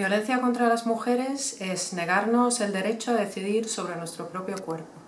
Violencia contra las mujeres es negarnos el derecho a decidir sobre nuestro propio cuerpo.